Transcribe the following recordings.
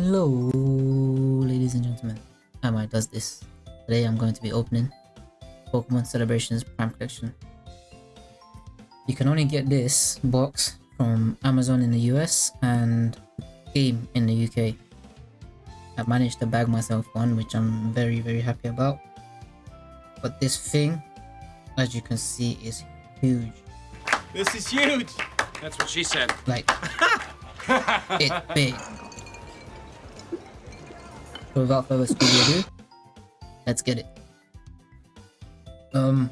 Hello, ladies and gentlemen. How am I does this. Today I'm going to be opening Pokemon Celebrations Prime Collection. You can only get this box from Amazon in the US and Game in the UK. I managed to bag myself one, which I'm very, very happy about. But this thing, as you can see, is huge. This is huge! That's what she said. Like, it's big. So without further ado, let's get it. Um,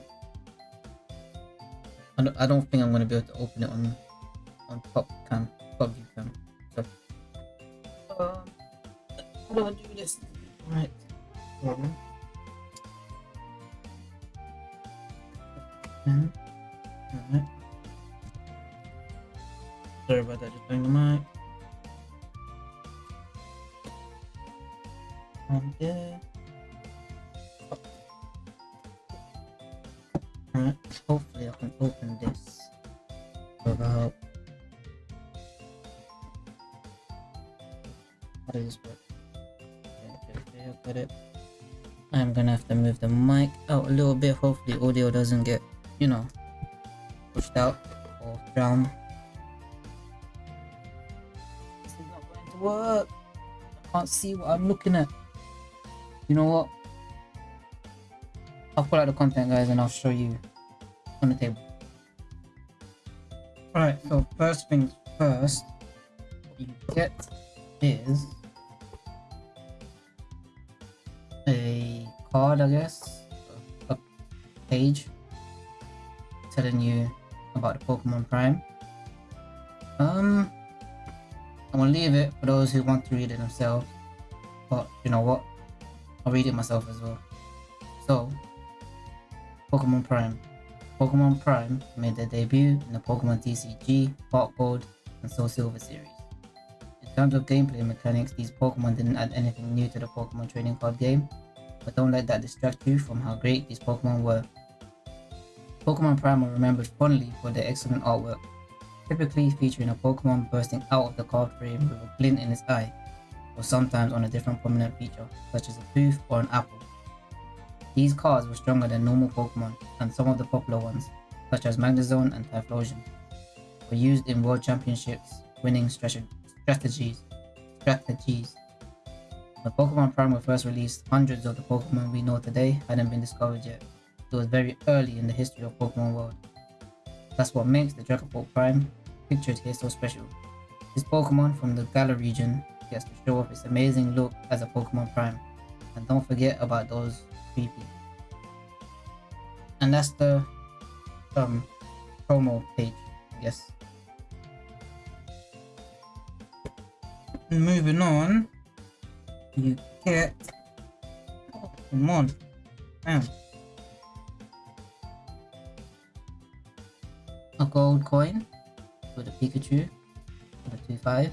I don't, I don't think I'm gonna be able to open it on on top cam, top view cam. So, um, how do I do this? Right. Um, Alright. Sorry about that, just doing the mic. And hopefully I can open this without how does this? Okay, okay, got it. I'm gonna have to move the mic out a little bit, hopefully audio doesn't get, you know, pushed out or drowned. This is not going to work. I can't see what I'm looking at. You know what? I'll pull out the content guys and I'll show you on the table. Alright, so first things first, what you get is a card I guess, a page telling you about the Pokemon Prime. Um, I'm gonna leave it for those who want to read it themselves, but you know what? I'll read it myself as well. So, Pokemon Prime. Pokemon Prime made their debut in the Pokemon TCG, Heart Gold, and Soul Silver series. In terms of gameplay mechanics, these Pokemon didn't add anything new to the Pokemon trading card game, but don't let that distract you from how great these Pokemon were. Pokemon Prime are remembered fondly for their excellent artwork, typically featuring a Pokemon bursting out of the card frame with a glint in its eye or sometimes on a different prominent feature, such as a tooth or an apple. These cards were stronger than normal Pokemon, and some of the popular ones, such as Magnezone and Typhlosion, were used in World Championships winning strategies. strategies. When Pokemon Prime were first released, hundreds of the Pokemon we know today hadn't been discovered yet. It was very early in the history of Pokemon World. That's what makes the Dragapult Prime pictured here so special. This Pokemon from the Galar region gets to show off its amazing look as a Pokemon Prime. And don't forget about those creepy. And that's the um promo page, I guess. Moving on, you get oh, come on, damn. A gold coin with a Pikachu, with a 2-5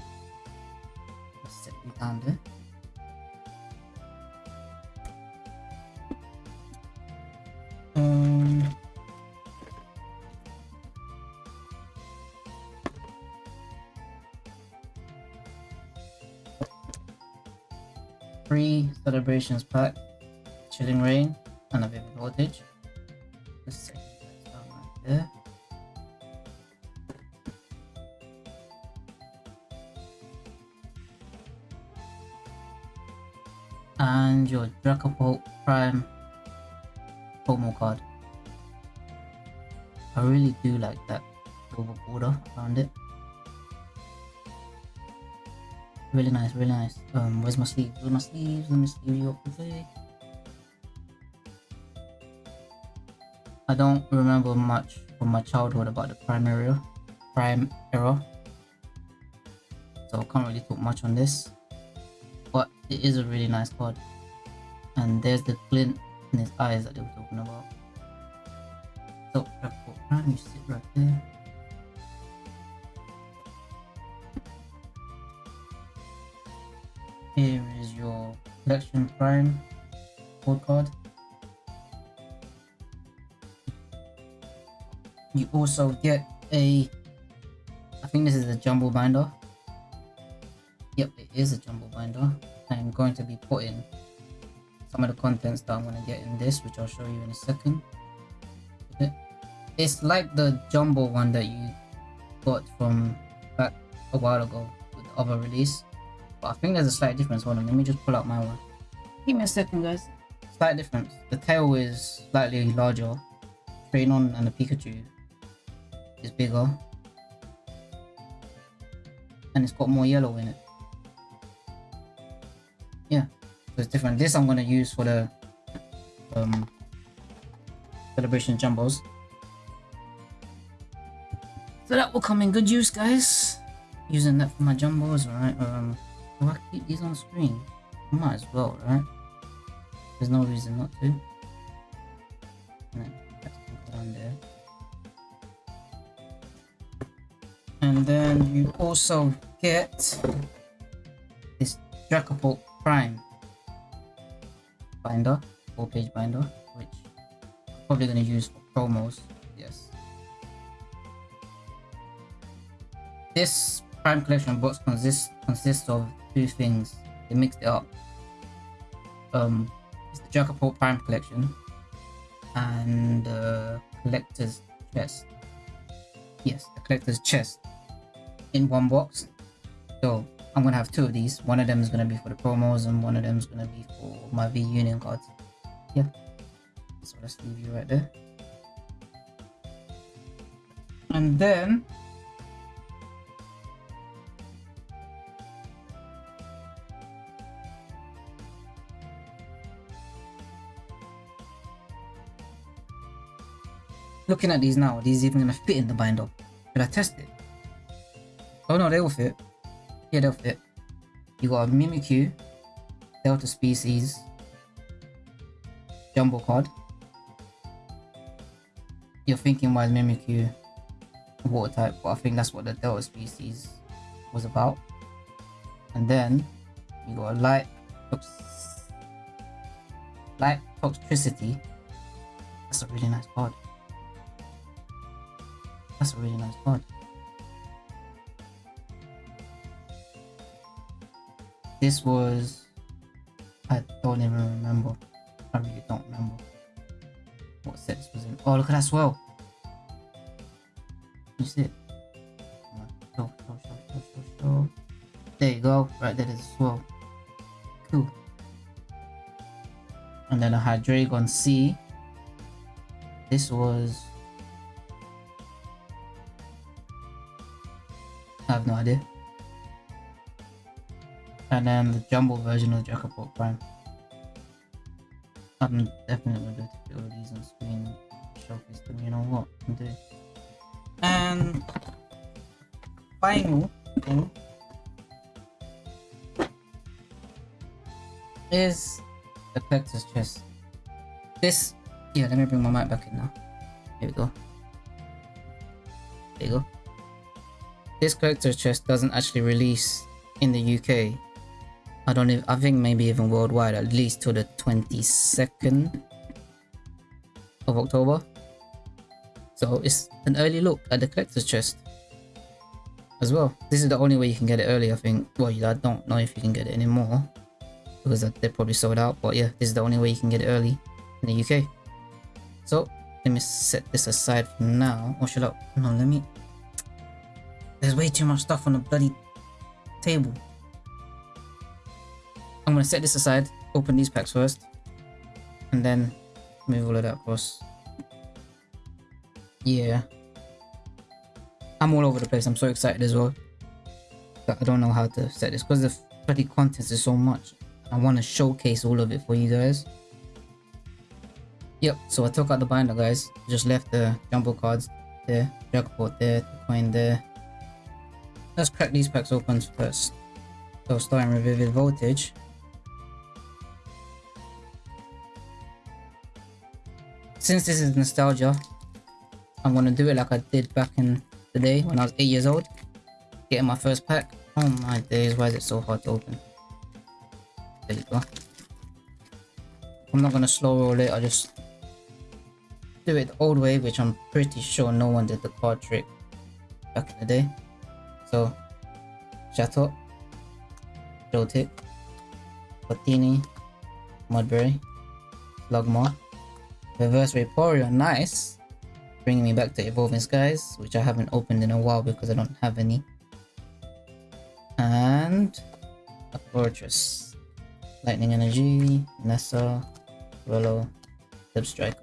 down Um, free celebrations pack, chilling reign, and a vivid voltage. Just down right there. And your Dragapult Prime promo card. I really do like that silver border around it. Really nice, really nice. Um, where's my sleeves? Where's my sleeves? Let me sleeve you up quickly. I don't remember much from my childhood about the prime era, prime era. So I can't really talk much on this it is a really nice card and there's the glint in his eyes that they were talking about. So Prime, you sit right there. Here is your collection prime code card. You also get a I think this is a jumbo binder. Yep, it is a jumbo binder. I'm going to be putting some of the contents that I'm going to get in this, which I'll show you in a second. It's like the jumbo one that you got from back a while ago with the other release. But I think there's a slight difference. Hold on, let me just pull out my one. Give me a second, guys. Slight difference. The tail is slightly larger. Trainon and the Pikachu is bigger. And it's got more yellow in it. It's different. This I'm gonna use for the um, celebration jumbos. So that will come in good use, guys. Using that for my jumbos, right? Um, do I keep these on screen? I might as well, right? There's no reason not to. And then you also get this Dragapult Prime binder, four page binder, which I'm probably going to use for promos. Yes. This Prime Collection box consists consists of two things. They mixed it up. Um, it's the Dragapult Prime Collection and the Collector's Chest. Yes, the Collector's Chest in one box. So I'm gonna have two of these. One of them is gonna be for the promos, and one of them is gonna be for my V Union cards. Yeah. So let's leave you right there. And then looking at these now, these even gonna fit in the binder. Should I test it? Oh no, they will fit. Yeah, they'll fit. You got a Mimikyu, Delta Species, Jumbo card. You're thinking why is Mimikyu water type, but I think that's what the Delta Species was about. And then you got a light light Toxtricity. That's a really nice card. That's a really nice card. This was... I don't even remember. I really don't remember what set this was in. Oh, look at that swell. You see it? Show, show, show, show, show, show. There you go. Right there is a swell. Cool. And then I had Dragon C. This was... I have no idea and then the jumbo version of Dragapult Prime. I'm definitely going to put all these on screen, showcase them, you know what, I'm doing. And final thing is the collector's chest. This, yeah, let me bring my mic back in now. Here we go. There you go. This collector's chest doesn't actually release in the UK I don't even, I think maybe even worldwide at least to the 22nd of October. So it's an early look at the collector's chest as well. This is the only way you can get it early, I think. Well, I don't know if you can get it anymore because they're probably sold out. But yeah, this is the only way you can get it early in the UK. So let me set this aside for now. Oh, or should I? No, let me. There's way too much stuff on the bloody table. I'm gonna set this aside, open these packs first, and then move all of that across. Yeah. I'm all over the place, I'm so excited as well. I don't know how to set this because the bloody contents is so much. I want to showcase all of it for you guys. Yep, so I took out the binder guys, just left the jumbo cards there, jackpot there, the coin there. Let's crack these packs open first. So starting with Vivid Voltage. Since this is nostalgia, I'm gonna do it like I did back in the day when I was 8 years old. Getting my first pack. Oh my days, why is it so hard to open? There you go. I'm not gonna slow roll it, I'll just do it the old way, which I'm pretty sure no one did the card trick back in the day. So, Chateau. Joltik, Patini, Mudberry, Logmar, Reverse Vaporeon, nice! Bringing me back to Evolving Skies, which I haven't opened in a while because I don't have any. And a Fortress, Lightning Energy, Nessa, Rollo, Strike.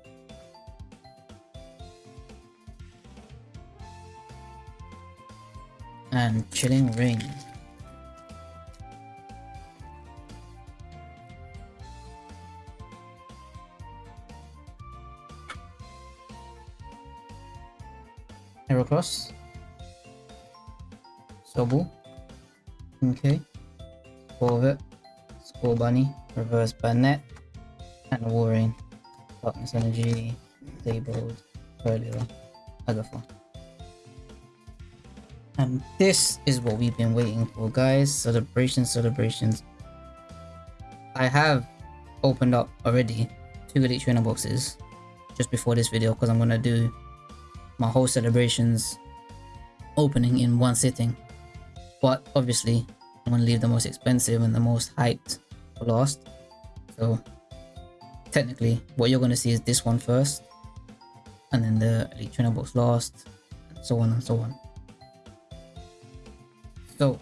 And Chilling Reign. Heracross. Sobu. Okay. Corvette. Scorbunny. Reverse Banette. And Warring. Darkness Energy. Disabled. Earlier. Agathon. And this is what we've been waiting for guys. Celebrations, celebrations. I have opened up already two Elite Trainer boxes just before this video because I'm going to do my whole celebrations opening in one sitting. But obviously, I'm gonna leave the most expensive and the most hyped for last. So technically, what you're gonna see is this one first, and then the Elite Trainer box last, and so on and so on. So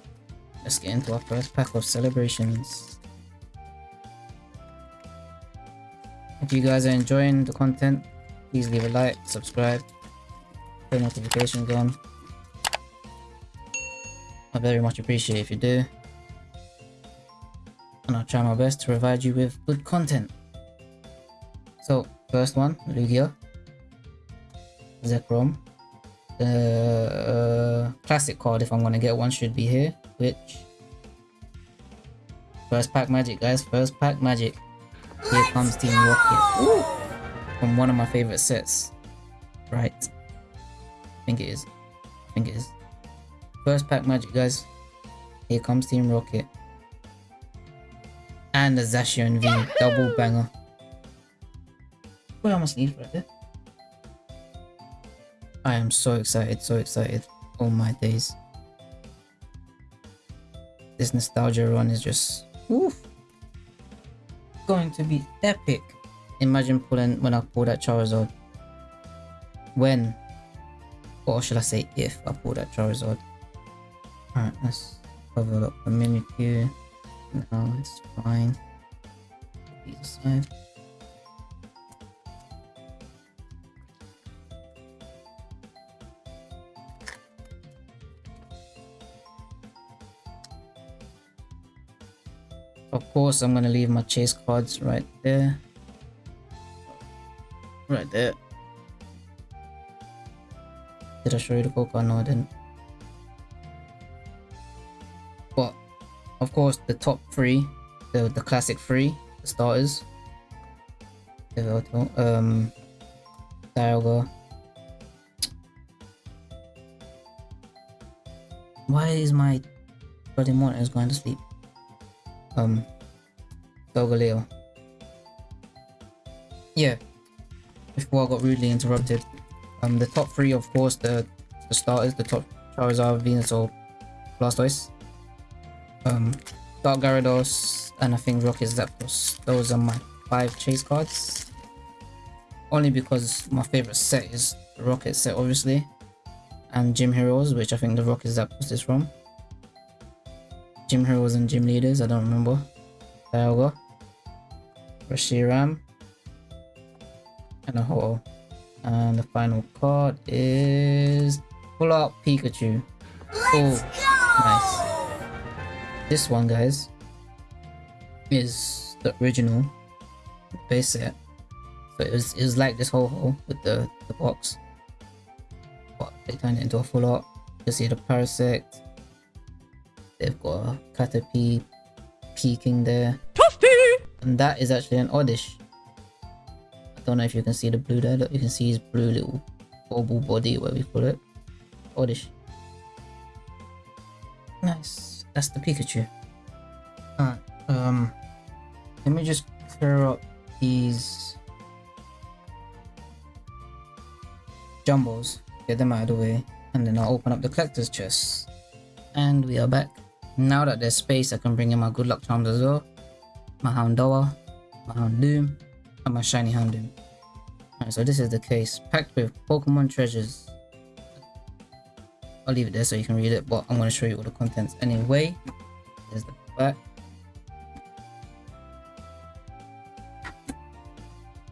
let's get into our first pack of celebrations. If you guys are enjoying the content, please leave a like, subscribe, turn notifications on. I very much appreciate if you do. And I'll try my best to provide you with good content. So, first one, Lugia. Zekrom. The uh, classic card, if I'm gonna get one, should be here. Which First pack magic, guys. First pack magic. Here comes Team Rocket. Ooh! From one of my favorite sets. Right. I think it is. I think it is. First pack magic, guys. Here comes Team Rocket. And the Zacian V double banger. Are my sleeves right there? I am so excited, so excited. Oh my days. This nostalgia run is just oof, going to be epic. Imagine pulling when I pull that Charizard. When or should I say if I pull that Charizard. Alright, let's have cover up the Mimikyu. No, it's fine. Aside. Of course, I'm gonna leave my chase cards right there. Right there. Did I show you the Coca? No, I didn't. But, of course, the top three, the, the classic three, the starters. Um, Dialga. Why is my bloody monitor is going to sleep? Um, Solgaleo. Yeah, before I got rudely interrupted. Um, the top three, of course, the the starters, the top Charizard, Venusaur, Blastoise, um, Dark Gyarados, and I think Rocket Zapdos. Those are my five chase cards. Only because my favorite set is the Rocket set, obviously, and Gym Heroes, which I think the Rocket Zapdos is from. Gym Heroes and Gym Leaders, I don't remember. Dialga, Reshiram, and a Ho-Oh. And the final card is Full Art Pikachu. Let's oh, nice. This one, guys, is the original base set. So it was, it was like this whole hole with the, the box. But they turned it into a full art. You see the Parasect. They've got a Caterpie peeking there. Toasty! And that is actually an Oddish. Don't know if you can see the blue there. Look, you can see his blue little oval body, whatever you call it. Oddish. Nice. That's the Pikachu. Alright, um, let me just clear up these jumbos, get them out of the way, and then I'll open up the collector's chest. And we are back. Now that there's space, I can bring in my good luck charms as well. My Houndour, my Houndoom, and my shiny Houndoom. Alright, so this is the case. Packed with Pokemon treasures. I'll leave it there so you can read it, but I'm going to show you all the contents anyway. There's the back.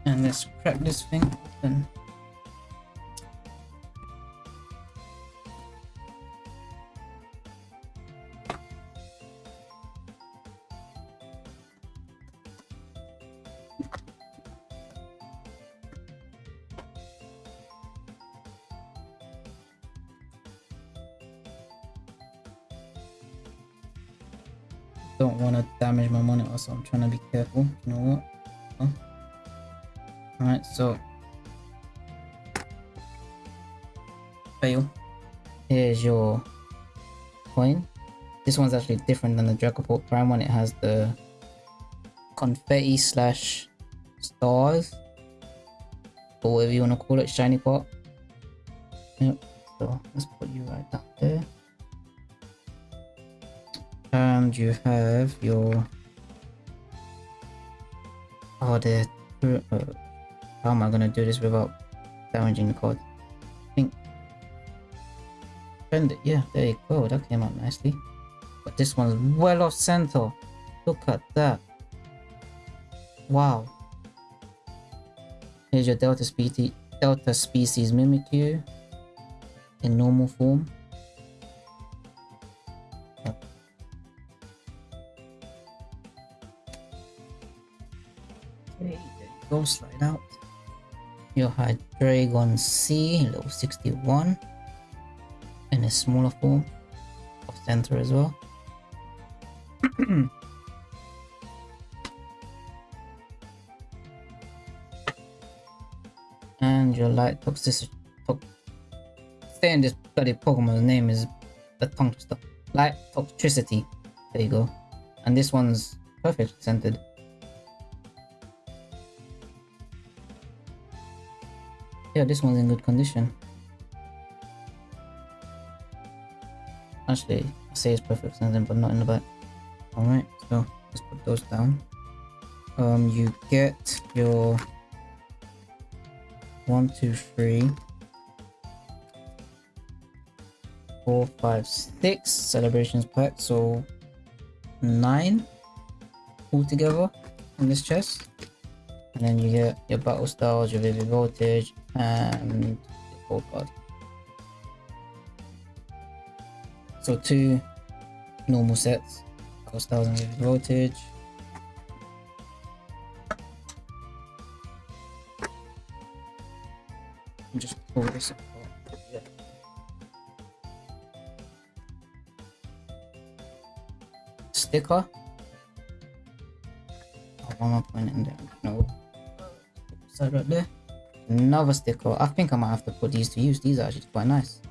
And let's crack this thing open. So I'm trying to be careful. You know what? Alright so. Fail. Here's your coin. This one's actually different than the Dragapult Prime one. It has the confetti slash stars. Or whatever you want to call it shiny pot. Yep so let's put you right down there. And you have your oh the uh, how am I gonna do this without damaging the card I think bend it yeah there you go that came out nicely. But this one's well off center. Look at that. Wow. Here's your delta species delta species mimikyu in normal form go slide out. You had Dragon C level 61 in a smaller form of center as well. And your light Toxtricity to saying this bloody Pokemon's name is the tongue twister. Light Toxtricity. There you go. And this one's perfectly scented Yeah, this one's in good condition. Actually, I say it's perfect sensing, but not in the back. Alright, so let's put those down. Um, you get your one, two, three, four, five, six celebrations pack, so nine altogether in this chest. And then you get your battle styles, your vivid voltage, and gold card. So two normal sets, battle cost thousand with voltage. And just pull this apart. Sticker. Oh, one more point in there. No. Side right there another sticker. I think I might have to put these to use. These are actually quite nice.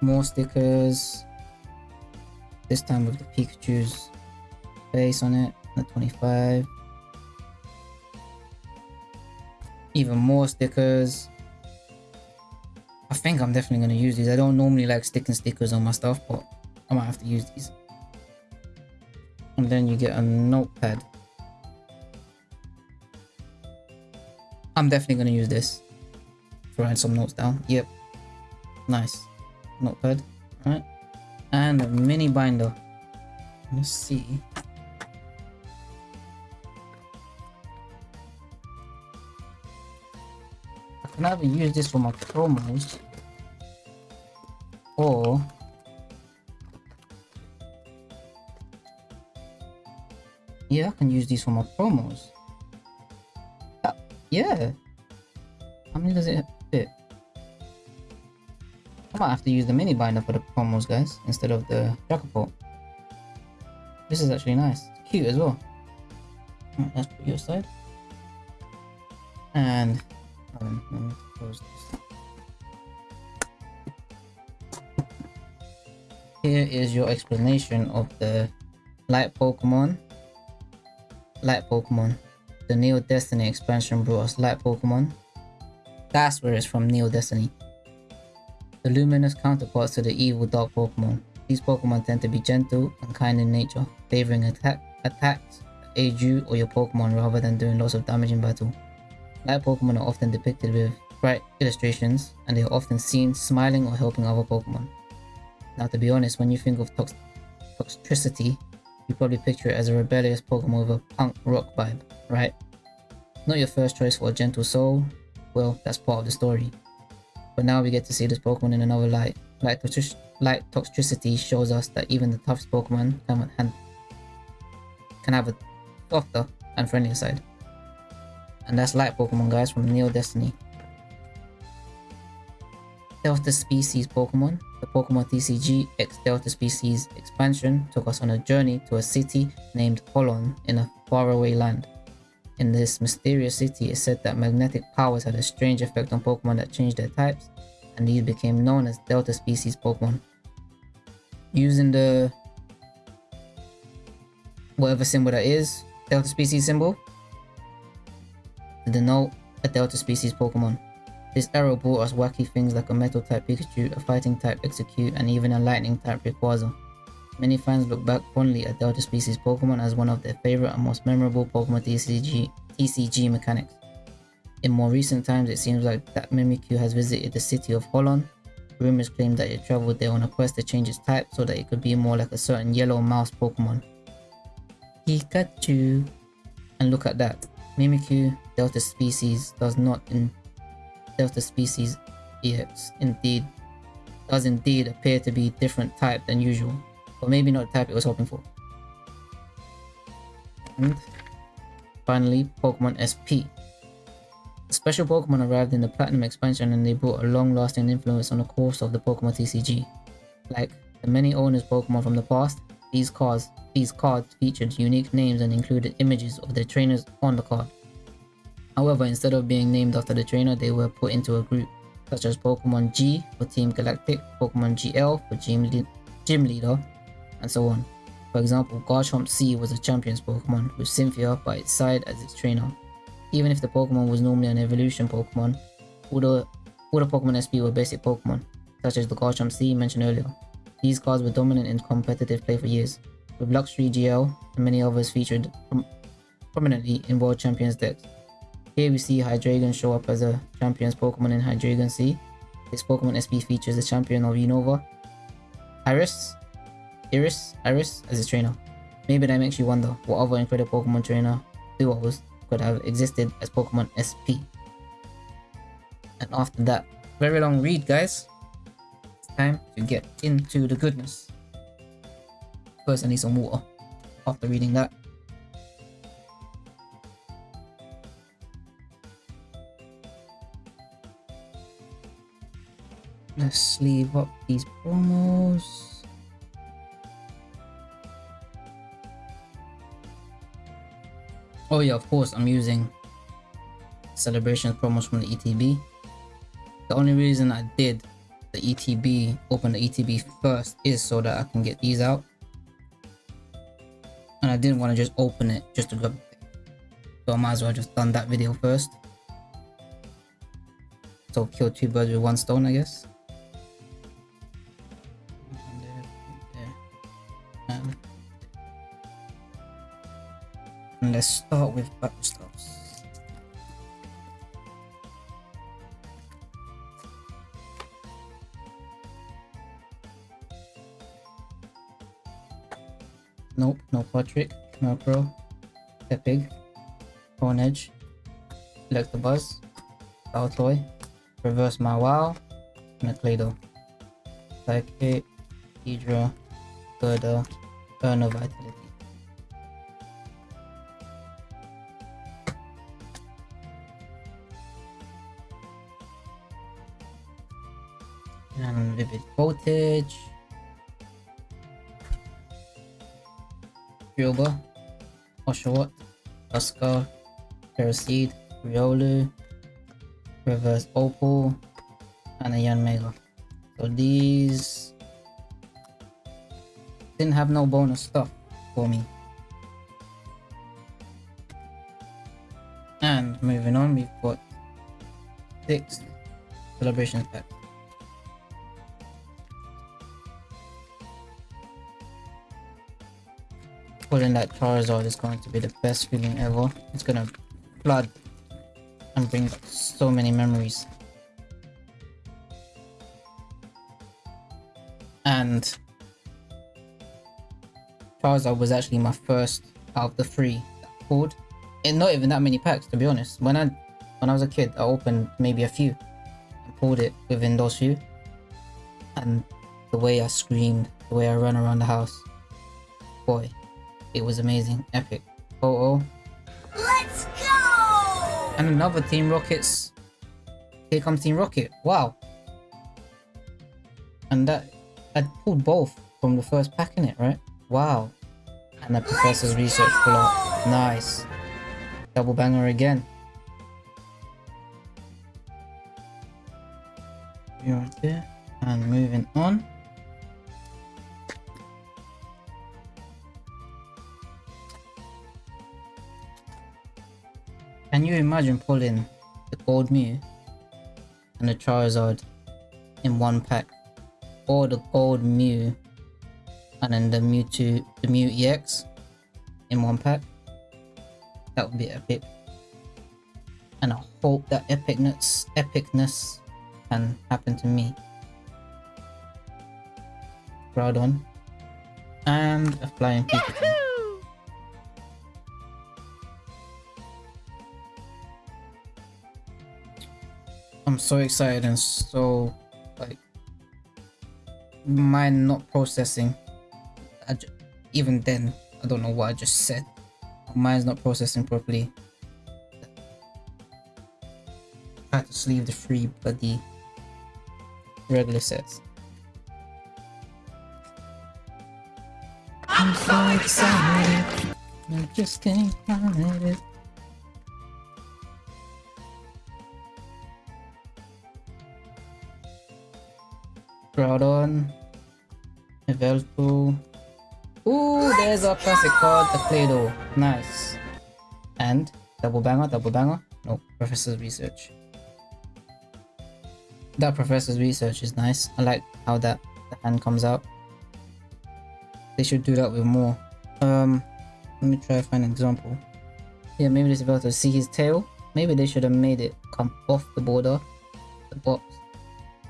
More stickers. This time with the Pikachu's face on it, the 25. Even more stickers. I think I'm definitely going to use these. I don't normally like sticking stickers on my stuff, but I might have to use these. And then you get a notepad. I'm definitely going to use this for writing some notes down. Yep. Nice. Notepad. Alright. And a mini binder. Let's see. I can either use this for my promos my promos. Yeah. How many does it fit? I might have to use the mini binder for the promos, guys, instead of the Dragapult. This is actually nice. It's cute as well. Right, let's put your side. And um, let me close this. Here is your explanation of the light Pokemon. Light Pokemon the Neo Destiny expansion brought us light Pokemon. That's where it's from, Neo Destiny. the luminous counterparts to the evil dark Pokemon. These Pokemon tend to be gentle and kind in nature, favoring attack attacks that aid you or your Pokemon rather than doing lots of damage in battle. Light Pokemon are often depicted with bright illustrations, and they are often seen smiling or helping other Pokemon. Now to be honest, when you think of tox Toxtricity, you probably picture it as a rebellious Pokemon with a punk rock vibe, right? Not your first choice for a gentle soul, well, that's part of the story. But now we get to see this Pokemon in another light. Light, light Toxtricity shows us that even the toughest Pokemon can, have a softer and friendlier side. And that's Light Pokemon guys from Neo Destiny. Delta Species Pokemon. The Pokemon TCG X Delta Species expansion took us on a journey to a city named Holon in a faraway land. In this mysterious city, it's said that magnetic powers had a strange effect on Pokemon that changed their types, and these became known as Delta Species Pokemon. Using the whatever symbol that is, Delta Species symbol, to denote a Delta Species Pokemon. This arrow brought us wacky things like a metal type Pikachu, a fighting type Exeggcute, and even a lightning type Rayquaza. Many fans look back fondly at Delta Species Pokemon as one of their favorite and most memorable Pokemon TCG, TCG mechanics. In more recent times, it seems like that Mimikyu has visited the city of Holon. Rumors claim that it traveled there on a quest to change its type so that it could be more like a certain yellow mouse Pokemon. Pikachu! And look at that. Mimikyu Delta Species does not in Delta species EX indeed does indeed appear to be different type than usual, or maybe not the type it was hoping for. And finally, Pokemon SP. Special Pokemon arrived in the Platinum expansion and they brought a long-lasting influence on the course of the Pokemon TCG. Like the many owners Pokemon from the past, these cards, these cards featured unique names and included images of their trainers on the card. However, instead of being named after the trainer, they were put into a group, such as Pokemon G for Team Galactic, Pokemon GL for Gym, Le Gym Leader, and so on. For example, Garchomp C was a Champions Pokemon, with Cynthia by its side as its trainer. Even if the Pokemon was normally an evolution Pokemon, all the, all the Pokemon SP were basic Pokemon, such as the Garchomp C mentioned earlier. These cards were dominant in competitive play for years, with Luxray GL and many others featured prom prominently in World Champions decks. Here we see Hydreigon show up as a Champions Pokemon in Hydreigon C. This Pokemon SP features the champion of Unova, Iris, Iris, Iris as a trainer. Maybe that makes you wonder what other incredible Pokemon trainer duos could have existed as Pokemon SP. And after that very long read guys, it's time to get into the goodness. First I need some water after reading that. Let's sleeve up these promos. Oh yeah, of course, I'm using celebration promos from the ETB. The only reason I did the ETB, open the ETB first is so that I can get these out. And I didn't want to just open it just to grab it. So I might as well just done that video first. So kill two birds with one stone, I guess. And let's start with battle. Nope, no Patrick, Murkrow, Tepig, Edge, Electabuzz, Baltoy, Reverse My Mawile, Neclado, Psychic, Hydra, Gerda, Burner Vitality. Oshawott, Oscar, Paraseed, Riolu, Reverse Opal, and a Yanmega. So these didn't have no bonus stuff for me. And moving on, we've got six celebration packs. Pulling that Charizard is going to be the best feeling ever. It's gonna flood and bring so many memories. And Charizard was actually my first out of the three that I pulled. And not even that many packs to be honest. When I when I was a kid, I opened maybe a few and pulled it within those few. And the way I screamed, the way I ran around the house, boy, it was amazing, epic. Oh oh. Let's go! And another Team Rockets. Here comes Team Rocket. Wow. And that I pulled both from the first pack in it, right? Wow. And the Professor's Research pull out. Nice. Double banger again. You're there. And moving on. Can you imagine pulling the Gold Mew and the Charizard in one pack? Or the Gold Mew and then the Mewtwo, the Mew EX in one pack? That would be epic. And I hope that epicness, epicness can happen to me. Groudon. And a Flying Pikachu. I'm so excited and so like mind not processing. Even then, I don't know what I just said. My mind's not processing properly. I had to sleeve the free bloody regular sets. I'm so excited. I just can't find it. Groudon, Evelpo. Ooh, there's our classic card, the Play-Doh. Nice. And double banger, double banger. No, Professor's Research. That Professor's Research is nice. I like how that the hand comes out. They should do that with more. Um, let me try to find an example. Yeah, maybe this is about to see his tail. Maybe they should have made it come off the border, the box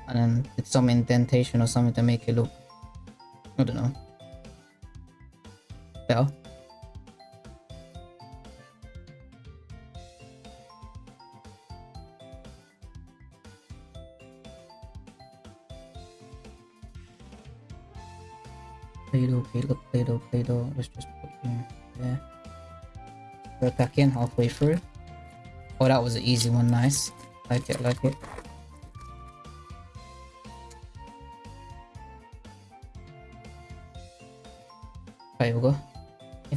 and then it's some indentation or something to make it look I don't know better Play-Doh, Play-Doh, Play-Doh, Play-Doh. Let's just put here, there. Back in halfway through. Oh, that was an easy one. Nice. Like it, like it.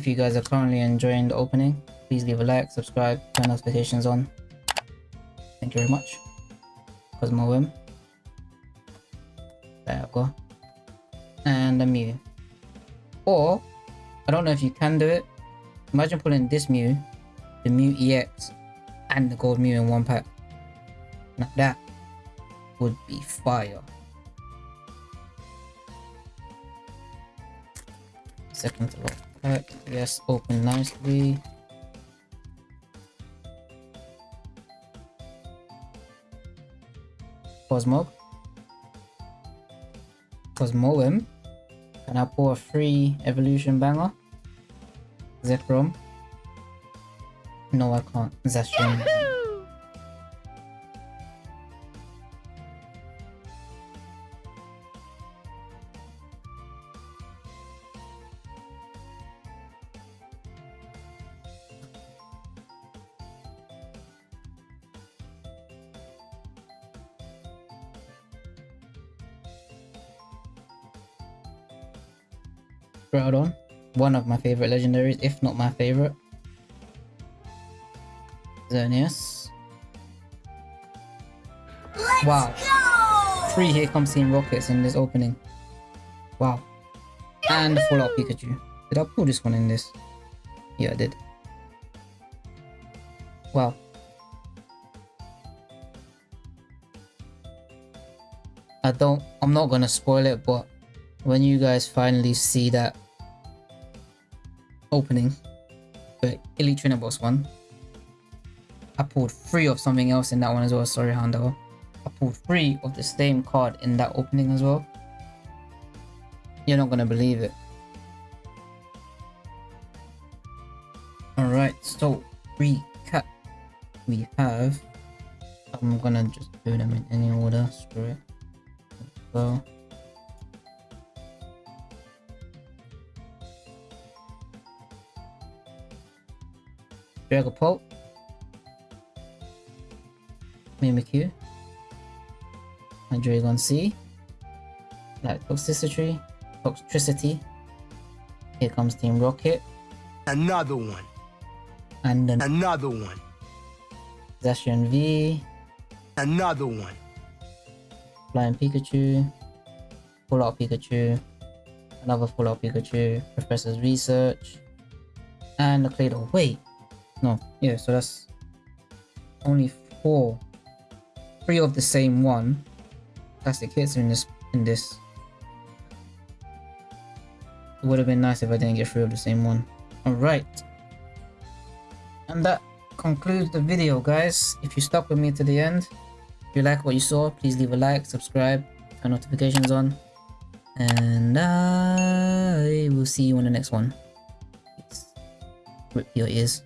You guys are currently enjoying the opening, please leave a like, subscribe, turn notifications on. Thank you very much. Cosmoem. There we go. And a Mew. Or, I don't know if you can do it. Imagine pulling this Mew, the Mew EX, and the Gold Mew in one pack. Now that would be fire. second to pack. Yes, open nicely. Cosmo. Cosmoem. Can I pull a free evolution banger? Zekrom. No, I can't. Zestrom. My favorite legendaries, if not my favorite. Xerneas. Let's Wow. go! Three Here Comes Team Rockets in this opening. Wow. And a full out Pikachu. Did I pull this one in this? Yeah, I did. Wow. I don't, I'm not gonna spoil it, but when you guys finally see that opening, the Box one. I pulled three of something else in that one as well. Sorry, Hondo. I pulled three of the same card in that opening as well. You're not gonna believe it. Alright, so recap. We have. I'm gonna just do them in any order. Screw it. So. Dragapult. Mimikyu. Hydreigon C. Like Toxtricity. Toxtricity. Here comes Team Rocket. Another one. And then Another one. Zacian V. Another one. Flying Pikachu. Full Art Pikachu. Another Full Art Pikachu. Professor's Research. And the Claydol. Wait. No. Yeah, so that's only four. Three of the same one. Plastic hits in this in this. It would have been nice if I didn't get three of the same one. Alright. And that concludes the video guys. If you stuck with me to the end, if you like what you saw, please leave a like, subscribe, turn notifications on. And I will see you on the next one. Peace. Rip your ears.